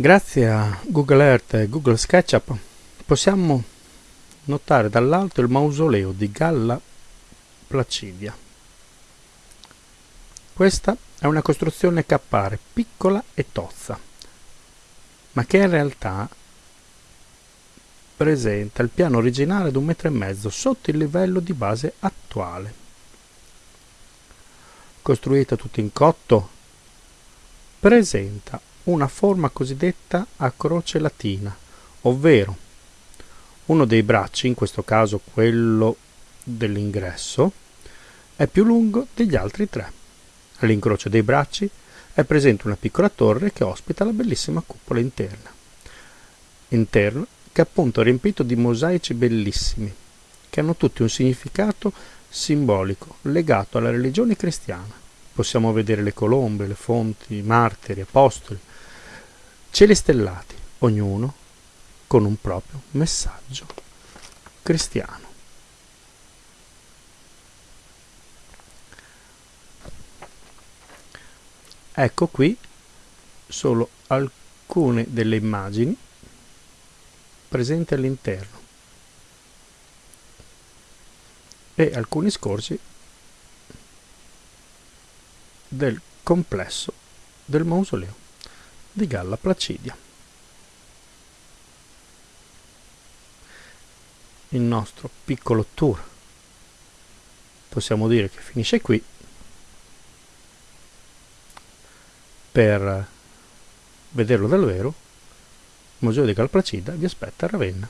Grazie a Google Earth e Google SketchUp possiamo notare dall'alto il mausoleo di Galla Placidia. Questa è una costruzione che appare piccola e tozza, ma che in realtà presenta il piano originale di un metro e mezzo sotto il livello di base attuale. Costruita tutta in cotto, presenta una forma cosiddetta a croce latina, ovvero uno dei bracci, in questo caso quello dell'ingresso, è più lungo degli altri tre. All'incrocio dei bracci è presente una piccola torre che ospita la bellissima cupola interna. Interno che è appunto riempito di mosaici bellissimi, che hanno tutti un significato simbolico legato alla religione cristiana. Possiamo vedere le colombe, le fonti, i martiri, apostoli, cieli stellati, ognuno con un proprio messaggio cristiano. Ecco qui solo alcune delle immagini presenti all'interno e alcuni scorci del complesso del mausoleo di Galla Placidia. Il nostro piccolo tour possiamo dire che finisce qui per vederlo davvero il Museo di Galla Placida vi aspetta a Ravenna.